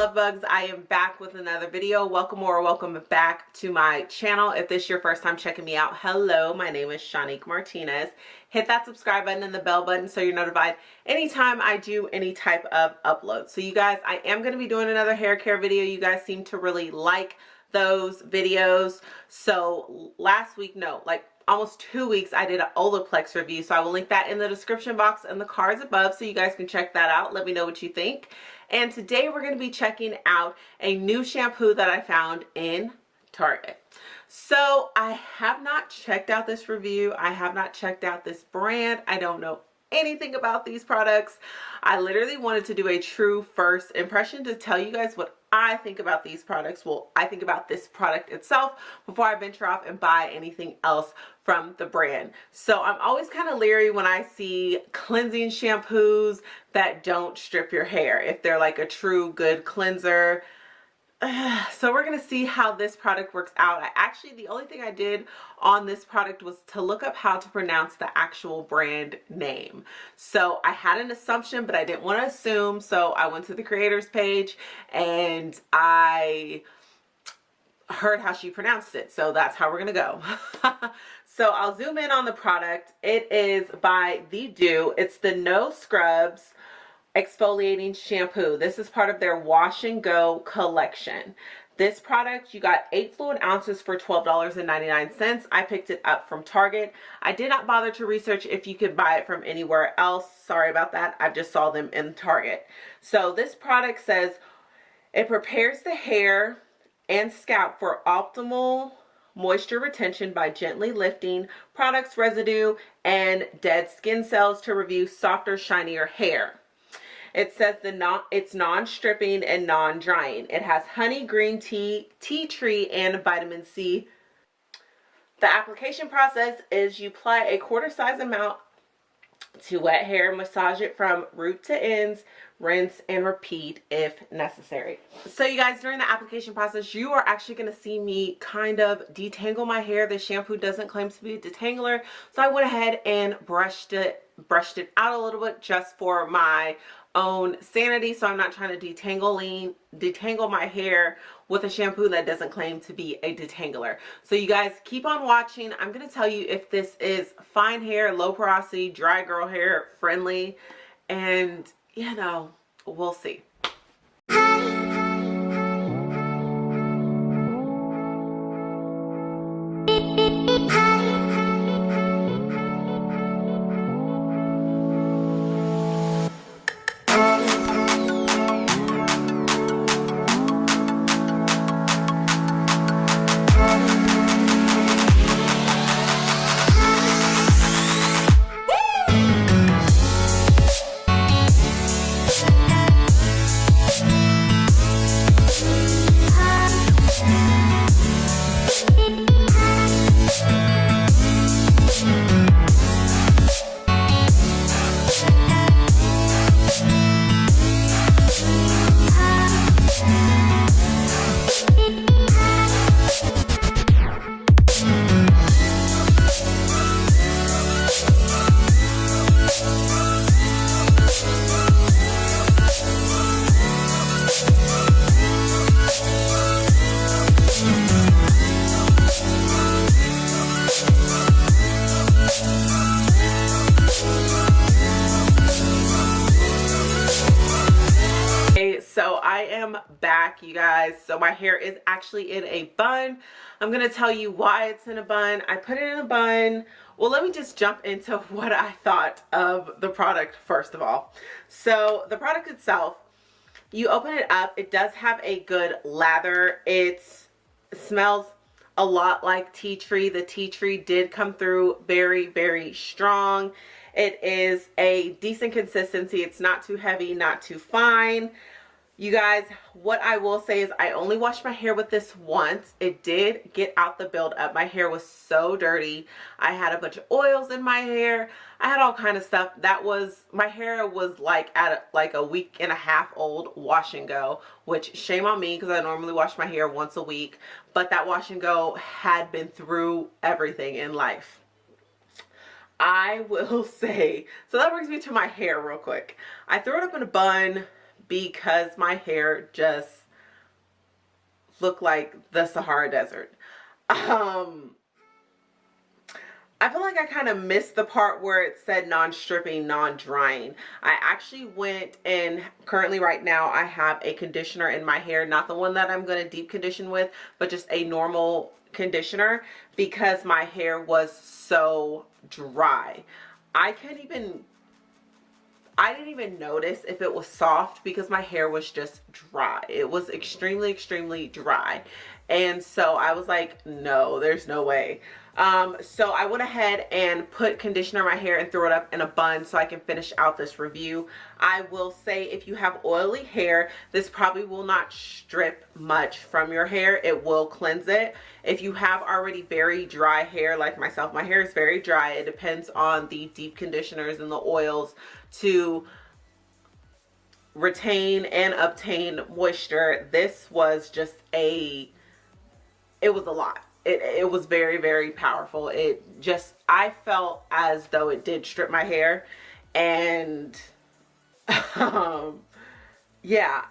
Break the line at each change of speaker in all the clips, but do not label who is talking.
love bugs. I am back with another video. Welcome or welcome back to my channel. If this is your first time checking me out hello. My name is shanique martinez. Hit that subscribe button and the bell button so you're notified anytime i do any type of upload. So you guys i am going to be doing another hair care video. You guys seem to really like those videos. So last week no like almost two weeks I did an Olaplex review so I will link that in the description box and the cards above so you guys can check that out. Let me know what you think. And today we're going to be checking out a new shampoo that I found in Target. So I have not checked out this review. I have not checked out this brand. I don't know anything about these products I literally wanted to do a true first impression to tell you guys what I think about these products. Well, I think about this product itself before I venture off and buy anything else from the brand. So I'm always kind of leery when I see cleansing shampoos that don't strip your hair. If they're like a true good cleanser, so we're going to see how this product works out. I actually, the only thing I did on this product was to look up how to pronounce the actual brand name. So I had an assumption, but I didn't want to assume. So I went to the creators page and I heard how she pronounced it. So that's how we're going to go. so I'll zoom in on the product. It is by The Doux. It's the No Scrubs exfoliating shampoo. This is part of their wash and go collection. This product, you got 8 fluid ounces for $12.99. I picked it up from Target. I did not bother to research if you could buy it from anywhere else. Sorry about that. I just saw them in Target. So this product says it prepares the hair and scalp for optimal moisture retention by gently lifting products residue and dead skin cells to review softer shinier hair it says the non it's non-stripping and non-drying. It has honey, green tea, tea tree, and vitamin C. The application process is you apply a quarter size amount to wet hair, massage it from root to ends, rinse and repeat if necessary. So you guys, during the application process, you are actually going to see me kind of detangle my hair. The shampoo doesn't claim to be a detangler, so I went ahead and brushed it brushed it out a little bit just for my own sanity. So I'm not trying to detangling detangle my hair with a shampoo that doesn't claim to be a detangler. So you guys keep on watching. I'm to tell you if this is fine hair low porosity dry girl hair friendly. And you know we'll see back you guys. So my hair is actually in a bun. I'm to tell you why it's in a bun. I put it in a bun. Well let me just jump into what i thought of the product first of all. So the product itself you open it up it does have a good lather. It smells a lot like tea tree. The tea tree did come through very very strong. It is a decent consistency. It's not too heavy not too fine you guys, what I will say is I only washed my hair with this once. It did get out the buildup. My hair was so dirty. I had a bunch of oils in my hair. I had all kind of stuff. That was, my hair was like at a, like a week and a half old wash and go, which shame on me because I normally wash my hair once a week. But that wash and go had been through everything in life. I will say, so that brings me to my hair real quick. I threw it up in a bun because my hair just looked like the Sahara Desert. Um, I feel like I kind of missed the part where it said non-stripping, non-drying. I actually went and currently right now I have a conditioner in my hair. Not the one that I'm going to deep condition with, but just a normal conditioner because my hair was so dry. I can't even I didn't even notice if it was soft because my hair was just dry. It was extremely, extremely dry. And so I was like, no, there's no way. Um, so I went ahead and put conditioner in my hair and threw it up in a bun so I can finish out this review. I will say if you have oily hair, this probably will not strip much from your hair. It will cleanse it. If you have already very dry hair like myself, my hair is very dry. It depends on the deep conditioners and the oils to retain and obtain moisture. This was just a, it was a lot it, it was very, very powerful. It just, I felt as though it did strip my hair and um, yeah,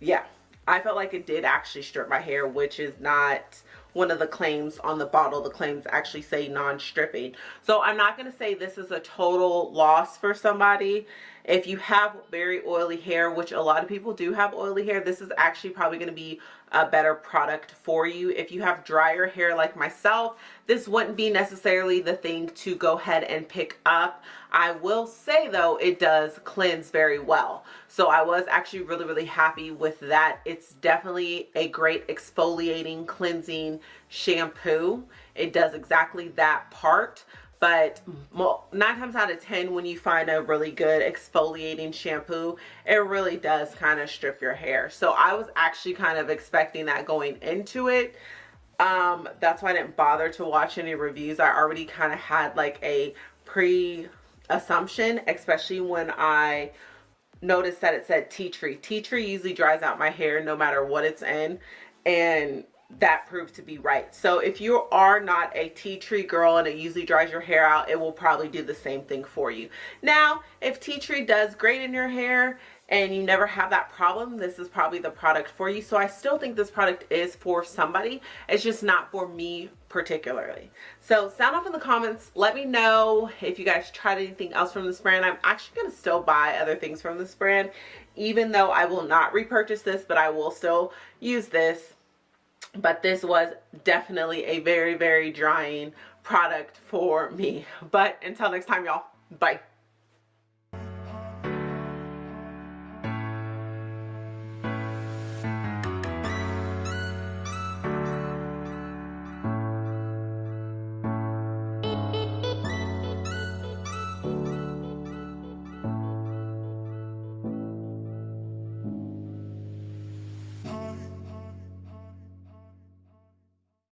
yeah, I felt like it did actually strip my hair, which is not one of the claims on the bottle. The claims actually say non-stripping. So I'm not going to say this is a total loss for somebody. If you have very oily hair, which a lot of people do have oily hair, this is actually probably going to be a better product for you. If you have drier hair like myself, this wouldn't be necessarily the thing to go ahead and pick up. I will say though, it does cleanse very well. So I was actually really, really happy with that. It's definitely a great exfoliating, cleansing shampoo. It does exactly that part but nine times out of ten when you find a really good exfoliating shampoo it really does kind of strip your hair. So i was actually kind of expecting that going into it. Um that's why i didn't bother to watch any reviews. I already kind of had like a pre assumption especially when i noticed that it said tea tree. Tea tree usually dries out my hair no matter what it's in. And that proved to be right. So if you are not a tea tree girl and it usually dries your hair out, it will probably do the same thing for you. Now, if tea tree does great in your hair and you never have that problem, this is probably the product for you. So I still think this product is for somebody. It's just not for me particularly. So sound off in the comments. Let me know if you guys tried anything else from this brand. I'm actually going to still buy other things from this brand, even though I will not repurchase this, but I will still use this but this was definitely a very very drying product for me. But until next time y'all. Bye